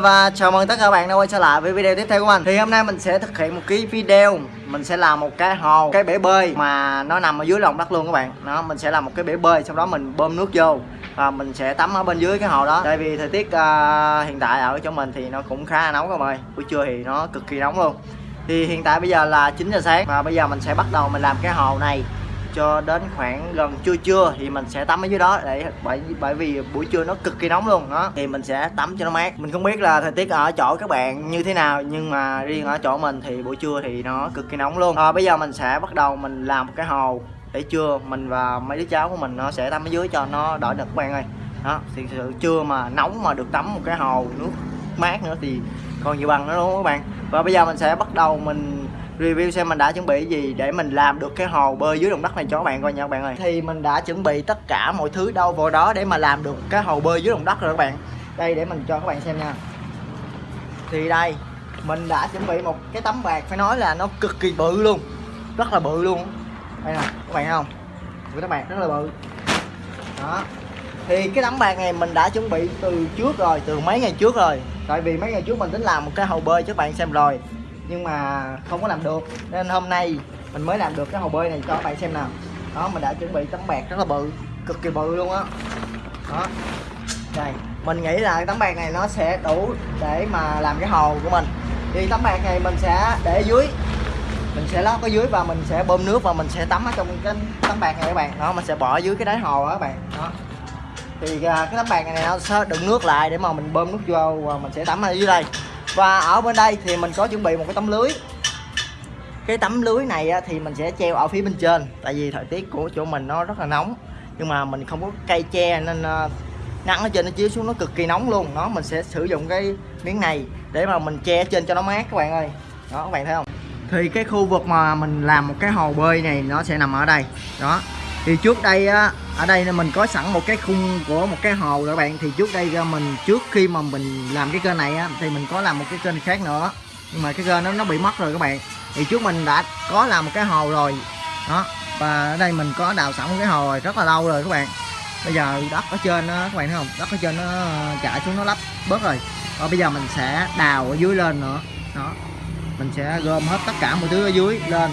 Và chào mừng tất cả các bạn đã quay trở lại với video tiếp theo của mình. Thì hôm nay mình sẽ thực hiện một cái video. Mình sẽ làm một cái hồ, cái bể bơi mà nó nằm ở dưới lòng đất luôn các bạn. Đó, mình sẽ làm một cái bể bơi, sau đó mình bơm nước vô Và mình sẽ tắm ở bên dưới cái hồ đó. Tại vì thời tiết uh, hiện tại ở chỗ mình thì nó cũng khá là nóng các bạn ơi. Buổi trưa thì nó cực kỳ nóng luôn. Thì hiện tại bây giờ là 9 giờ sáng Và bây giờ mình sẽ bắt đầu mình làm cái hồ này cho đến khoảng gần trưa trưa thì mình sẽ tắm ở dưới đó để bởi bởi vì buổi trưa nó cực kỳ nóng luôn đó. Thì mình sẽ tắm cho nó mát. Mình không biết là thời tiết ở chỗ các bạn như thế nào nhưng mà riêng ở chỗ mình thì buổi trưa thì nó cực kỳ nóng luôn. À, bây giờ mình sẽ bắt đầu mình làm một cái hồ để trưa. Mình và mấy đứa cháu của mình nó sẽ tắm ở dưới cho nó đỡ nực các bạn ơi. Đó thì sự trưa mà nóng mà được tắm một cái hồ nước mát nữa thì còn nhiều bằng nữa đúng không các bạn? Và bây giờ mình sẽ bắt đầu mình review xem mình đã chuẩn bị gì để mình làm được cái hồ bơi dưới lòng đất này cho các bạn coi nha các bạn ơi. Thì mình đã chuẩn bị tất cả mọi thứ đâu vào đó để mà làm được cái hồ bơi dưới lòng đất rồi các bạn. Đây, để mình cho các bạn xem nha. Thì đây, mình đã chuẩn bị một cái tấm bạc phải nói là nó cực kỳ bự luôn, rất là bự luôn. Đây nè, các bạn thấy không? Cái tấm bạc rất là bự. Đó. Thì cái tấm bạc này mình đã chuẩn bị từ trước rồi, từ mấy ngày trước rồi. Tại vì mấy ngày trước mình tính làm một cái hồ bơi cho các bạn xem rồi nhưng mà không có làm được, nên hôm nay mình mới làm được cái hồ bơi này, cho các bạn xem nào. Đó, mình đã chuẩn bị tấm bạc rất là bự, cực kỳ bự luôn á. Đó. đó đây, mình nghĩ là tấm bạc này nó sẽ đủ để mà làm cái hồ của mình. Thì tấm bạc này mình sẽ để dưới. Mình sẽ lót ở dưới và mình sẽ bơm nước và mình sẽ tắm ở trong cái tấm bạc này các bạn. Đó, mình sẽ bỏ dưới cái đáy hồ đó các bạn. Đó. Thì à, cái tấm bạc này nó sẽ đựng nước lại để mà mình bơm nước vô và mình sẽ tắm ở dưới đây và ở bên đây thì mình có chuẩn bị một cái tấm lưới. Cái tấm lưới này thì mình sẽ treo ở phía bên trên, tại vì thời tiết của chỗ mình nó rất là nóng. Nhưng mà mình không có cây tre nên ờ, nắng ở trên nó chiếu xuống nó cực kỳ nóng luôn. Đó, mình sẽ sử dụng cái miếng này để mà mình che trên cho nó mát, các bạn ơi. Đó, các bạn thấy không? Thì cái khu vực mà mình làm một cái hồ bơi này nó sẽ nằm ở đây. Đó thì trước đây á ở đây mình có sẵn một cái khung của một cái hồ các bạn. Thì trước đây mình trước khi mà mình làm cái kênh này á thì mình có làm một cái kênh khác nữa. Nhưng mà cái kênh nó nó bị mất rồi các bạn. Thì trước mình đã có làm một cái hồ rồi. Đó và ở đây mình có đào sẵn một cái hồ rồi rất là lâu rồi các bạn. Bây giờ đất ở trên đó, các bạn thấy không? Đất ở trên nó ờ, chạy xuống nó lấp bớt rồi. Và bây giờ mình sẽ đào ở dưới lên nữa. Đó mình sẽ gom hết tất cả mọi thứ ở dưới lên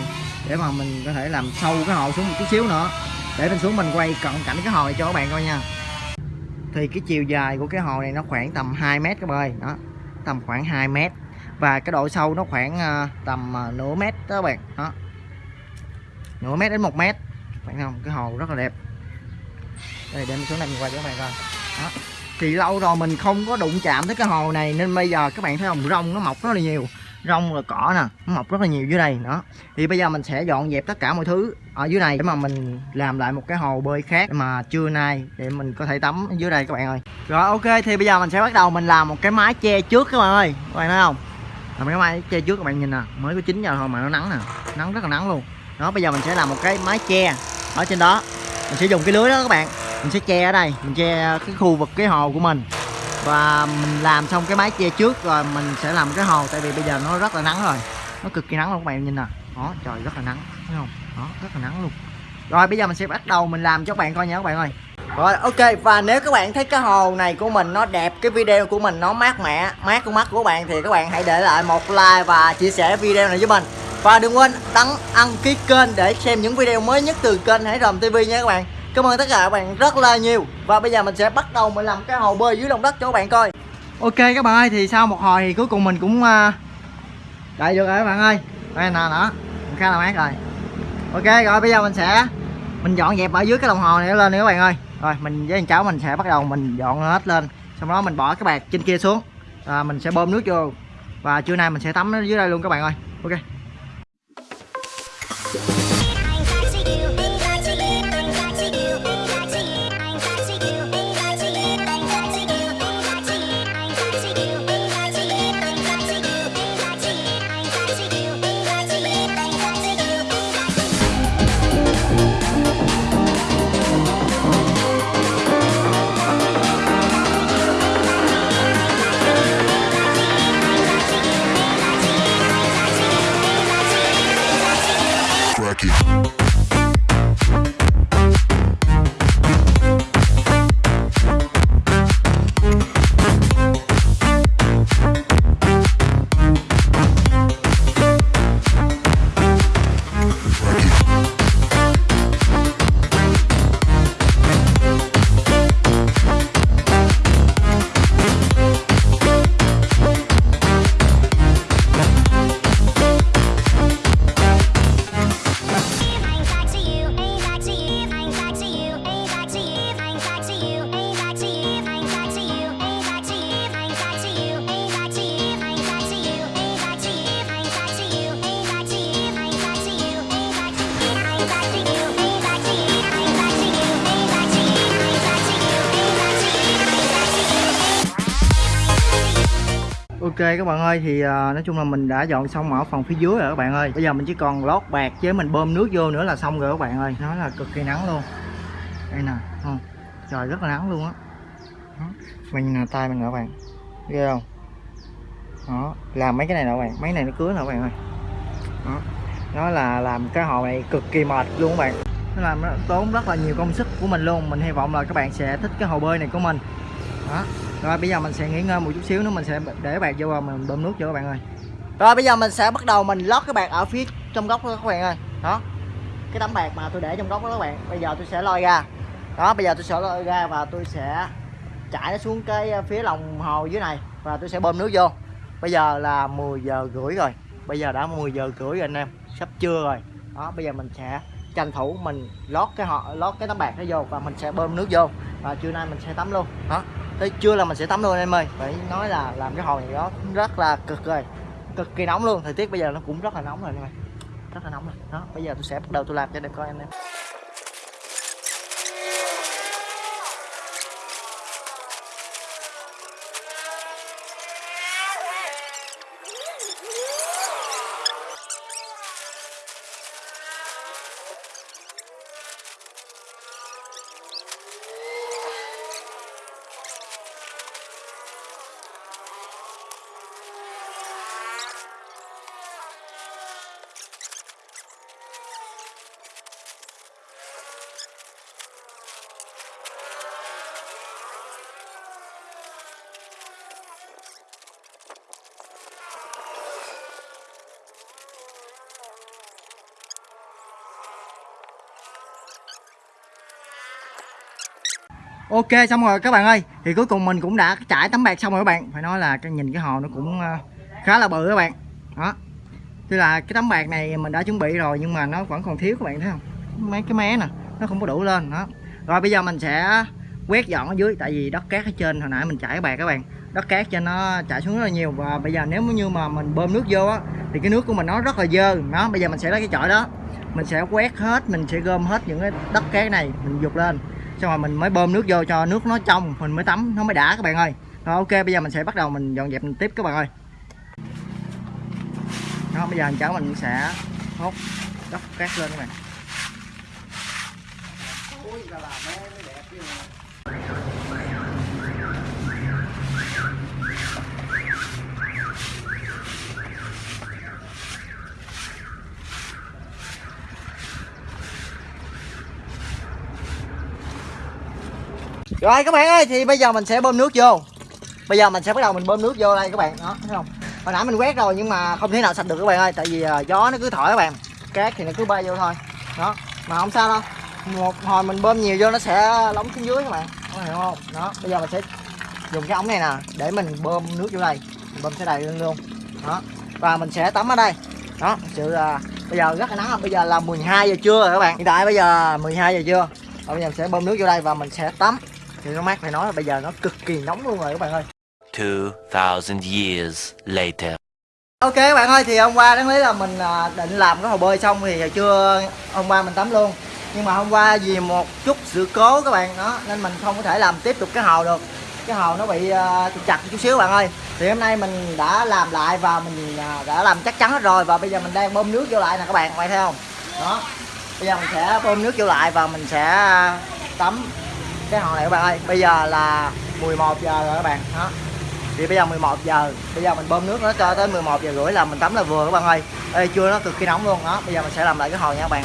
để mà mình có thể làm sâu cái hồ xuống một chút xíu nữa để lên xuống mình quay cận cảnh cái hồ này cho các bạn coi nha. Thì cái chiều dài của cái hồ này nó khoảng tầm 2 mét các bạn ơi. Đó, tầm khoảng 2 mét. Và cái độ sâu nó khoảng à, tầm à, nửa mét đó các bạn. Đó, nửa mét đến một mét. Bạn không? Cái hồ rất là đẹp. Đây, để mình xuống này mình quay cho các bạn coi. Đó, thì lâu rồi mình không có đụng chạm tới cái hồ này nên bây giờ các bạn thấy không? Rong nó mọc rất là nhiều rong rồi cỏ nè, nó mọc rất là nhiều dưới đây, đó. Thì bây giờ mình sẽ dọn dẹp tất cả mọi thứ ở dưới này để mà mình làm lại một cái hồ bơi khác mà trưa nay để mình có thể tắm dưới đây các bạn ơi. Rồi, ok, thì bây giờ mình sẽ bắt đầu mình làm một cái mái che trước các bạn ơi. Các bạn thấy không? Làm cái mái che trước các bạn nhìn nè, mới có 9 giờ thôi mà nó nắng nè, nắng rất là nắng luôn. Đó, bây giờ mình sẽ làm một cái mái che ở trên đó. Mình sẽ dùng cái lưới đó các bạn, mình sẽ che ở đây, mình che cái khu vực, cái hồ của mình và mình làm xong cái mái che trước rồi mình sẽ làm cái hồ, tại vì bây giờ nó rất là nắng rồi. Nó cực kỳ nắng luôn các bạn nhìn nè. Đó, trời, rất là nắng, thấy không? Đó, rất là nắng luôn. Rồi, bây giờ mình sẽ bắt đầu mình làm cho các bạn coi nha các bạn ơi. Rồi, ok, và nếu các bạn thấy cái hồ này của mình nó đẹp, cái video của mình nó mát mẻ, mát con mắt của bạn thì các bạn hãy để lại một like và chia sẻ video này với mình. Và đừng quên đăng đăng ký kênh để xem những video mới nhất từ kênh Hải Rồng TV nha các bạn. Cảm ơn tất cả các bạn rất là nhiều. Và bây giờ mình sẽ bắt đầu mình làm cái hồ bơi dưới lòng đất cho các bạn coi. Ok các bạn ơi thì sau một hồi thì cuối cùng mình cũng Chạy Đợi được rồi các bạn ơi. Đây nè đó khá là mát rồi. Ok rồi bây giờ mình sẽ Mình dọn dẹp ở dưới cái đồng hồ này lên nữa các bạn ơi. Rồi mình với anh cháu mình sẽ bắt đầu mình dọn hết lên. Xong đó mình bỏ cái bạc trên kia xuống. À, Mình sẽ bơm nước vô. Và trưa nay mình sẽ tắm dưới đây luôn các bạn ơi. Ok. Ok các bạn ơi thì uh, nói chung là mình đã dọn xong ở phòng phía dưới rồi các bạn ơi. Bây giờ mình chỉ còn lót bạc với mình bơm nước vô nữa là xong rồi các bạn ơi. Nó là cực kỳ nắng luôn. Đây nè không? Trời rất là nắng luôn á. Mình nè tay mình nè các bạn. Ghê không? Đó Làm mấy cái này nè các bạn. Mấy này nó cứa nè các bạn ơi. Đó. Nó là làm cái hồ này cực kỳ mệt luôn các bạn. Nó làm nó tốn rất là nhiều công sức của mình luôn. Mình hy vọng là các bạn sẽ thích cái hồ bơi này của mình. Đó rồi, bây giờ mình sẽ nghỉ ngơi một chút xíu nữa, mình sẽ để bạc vô và mình bơm nước cho các bạn ơi. Rồi, bây giờ mình sẽ bắt đầu mình lót cái bạc ở phía trong góc đó các bạn ơi. Đó. Cái tấm bạc mà tôi để trong góc đó các bạn, bây giờ tôi sẽ lôi ra. Đó, bây giờ tôi sẽ lôi ra và tôi sẽ chảy nó xuống cái ờ, phía lòng hồ dưới này và tôi sẽ bơm nước vô. Bây giờ là 10 giờ rưỡi rồi. Bây giờ đã 10 giờ rưỡi rồi anh em, sắp trưa rồi. Đó, bây giờ mình sẽ tranh thủ mình lót cái họ, lót cái tấm bạc nó vô và mình sẽ bơm nước vô. Và trưa nay mình sẽ tắm luôn. Đó tới trưa là mình sẽ tắm luôn em ơi. Phải nói là làm cái hồ này đó rất là cực rồi. Cực kỳ nóng luôn. Thời tiết bây giờ nó cũng rất là nóng rồi em ơi. Rất là nóng rồi. Đó, bây giờ tôi sẽ bắt đầu tôi làm cho đẹp coi anh em. Ok, xong rồi các bạn ơi. Thì cuối cùng mình cũng đã trải tấm bạc xong rồi các bạn. Phải nói là cái nhìn cái hồ nó cũng ờ, khá là bự các bạn. Đó. Tức là cái tấm bạc này mình đã chuẩn bị rồi nhưng mà nó vẫn còn thiếu các bạn thấy không? Mấy cái mé nè, nó không có đủ lên. Đó. Rồi bây giờ mình sẽ quét dọn ở dưới, tại vì đất cát ở trên hồi nãy mình trải bạc các bạn. Đất cát cho nó chảy xuống rất là nhiều và bây giờ nếu như mà mình bơm nước vô á, thì cái nước của mình nó rất là dơ. Đó, bây giờ mình sẽ lấy cái chổi đó. Mình sẽ quét hết, mình sẽ gom hết những cái đất cát này, mình dục lên xong rồi mình mới bơm nước vô cho nước nó trong, mình mới tắm, nó mới đã các bạn ơi. Rồi ok, bây giờ mình sẽ bắt đầu mình dọn dẹp mình tiếp các bạn ơi. Đó, bây giờ cháu mình sẽ hốt đất cát lên các bạn. Rồi các bạn ơi thì bây giờ mình sẽ bơm nước vô. Bây giờ mình sẽ bắt đầu mình bơm nước vô đây các bạn. Đó thấy không? Hồi nãy mình quét rồi nhưng mà không thể nào sạch được các bạn ơi tại vì uh, gió nó cứ thổi các bạn. Cát thì nó cứ bay vô thôi. Đó mà không sao đâu. Một hồi mình bơm nhiều vô nó sẽ lóng xuống dưới các bạn. Có hiểu không? Đó bây giờ mình sẽ dùng cái ống này nè để mình bơm nước vô đây. Mình bơm sẽ đầy lên luôn. Đó và mình sẽ tắm ở đây. Đó sự uh, bây giờ rất là nắng bây giờ là 12 giờ trưa rồi các bạn. Hiện tại bây giờ 12 giờ trưa. Và bây giờ mình sẽ bơm nước vô đây và mình sẽ tắm thì nó mát phải nói là bây giờ nó cực kỳ nóng luôn rồi các bạn ơi. 2000 years later. Ok các bạn ơi thì hôm qua đáng lý là mình à, định làm cái hồ bơi xong thì chưa hôm qua mình tắm luôn. Nhưng mà hôm qua vì một chút sự cố các bạn đó nên mình không có thể làm tiếp tục cái hồ được. Cái hồ nó bị uh, trục chặt chút xíu bạn ơi. Thì hôm nay mình đã làm lại và mình uh, đã làm chắc chắn hết rồi. Và bây giờ mình đang bơm nước vô lại nè các bạn các bạn thấy không? Đó. Bây giờ mình sẽ bơm nước vô lại và mình sẽ tắm cái hồ này các bạn ơi bây giờ là 11 giờ rồi các bạn. Đó. Thì bây giờ 11 giờ bây giờ mình bơm nước nó cho tới 11 giờ rưỡi là mình tắm là vừa các bạn ơi. Ê, chưa nó cực kỳ nóng luôn. Đó bây giờ mình sẽ làm lại cái hồ nha các bạn.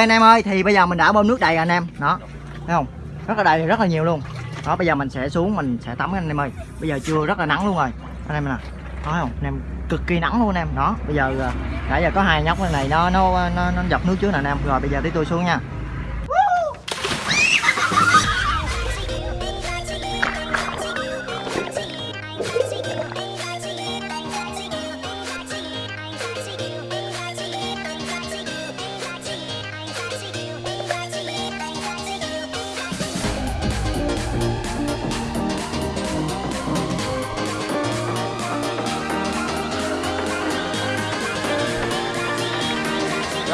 Anh em ơi thì bây giờ mình đã bơm nước đầy rồi anh em. Đó thấy không? Rất là đầy rất là nhiều luôn. Đó bây giờ mình sẽ xuống mình sẽ tắm anh em ơi. Bây giờ trưa rất là nắng luôn rồi. Anh em nè thấy không? Anh em cực kỳ nắng luôn anh em. Đó bây giờ à, nãy giờ có hai nhóc này nó nó nó, nó dọc nước trước nè anh em. Rồi bây giờ tí tôi xuống nha.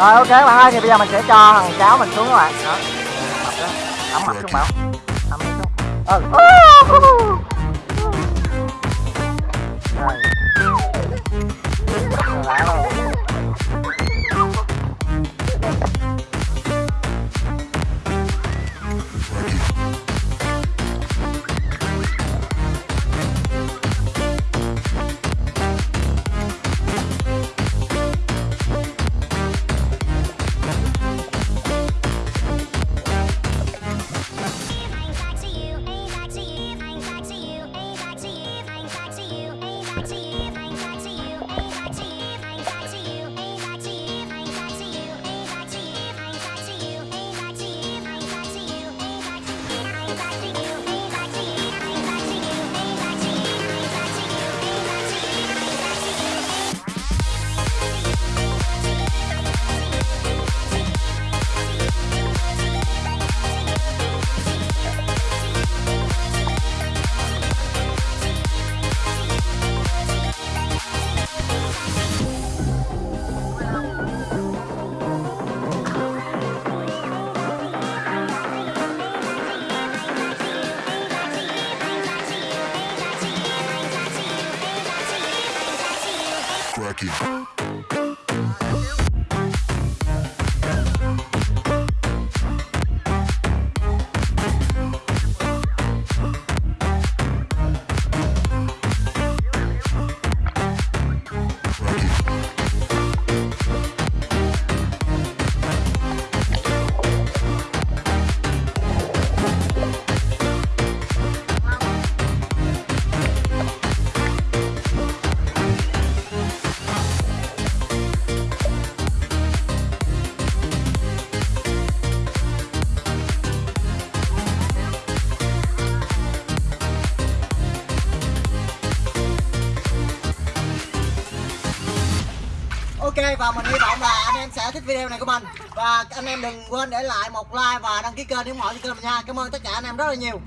Rồi ok bạn ơi thì bây giờ mình sẽ cho thằng cháu mình xuống các bạn đó ấm mặt xuống bảo ấm xuống ừ Ok và mình hy vọng là anh em sẽ thích video này của mình. Và anh em đừng quên để lại một like và đăng ký kênh để ủng hộ cho kênh mình nha. Cảm ơn tất cả anh em rất là nhiều.